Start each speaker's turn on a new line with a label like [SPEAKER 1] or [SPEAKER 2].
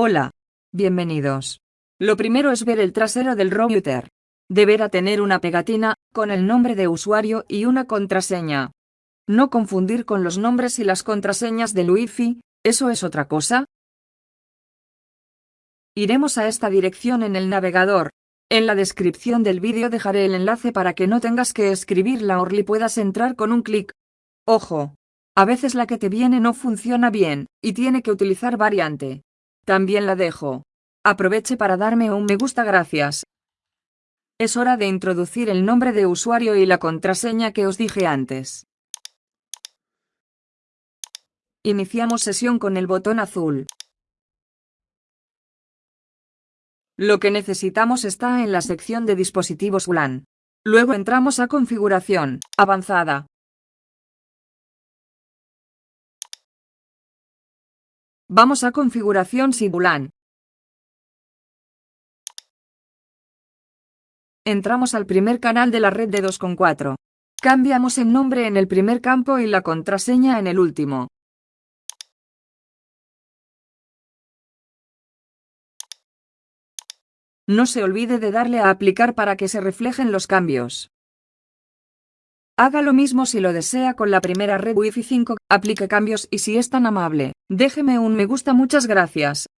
[SPEAKER 1] Hola. Bienvenidos. Lo primero es ver el trasero del router. Deberá tener una pegatina, con el nombre de usuario y una contraseña. No confundir con los nombres y las contraseñas del Wi-Fi, ¿eso es otra cosa? Iremos a esta dirección en el navegador. En la descripción del vídeo dejaré el enlace para que no tengas que escribir la URL y puedas entrar con un clic. Ojo, a veces la que te viene no funciona bien, y tiene que utilizar variante. También la dejo. Aproveche para darme un me gusta gracias. Es hora de introducir el nombre de usuario y la contraseña que os dije antes. Iniciamos sesión con el botón azul. Lo que necesitamos está en la sección de dispositivos WLAN. Luego entramos a configuración, avanzada. Vamos a configuración Sibulan. Entramos al primer canal de la red de 2.4. Cambiamos el nombre en el primer campo y la contraseña en el último. No se olvide de darle a aplicar para que se reflejen los cambios. Haga lo mismo si lo desea con la primera red Wi-Fi 5, aplique cambios y si es tan amable, déjeme un me gusta muchas gracias.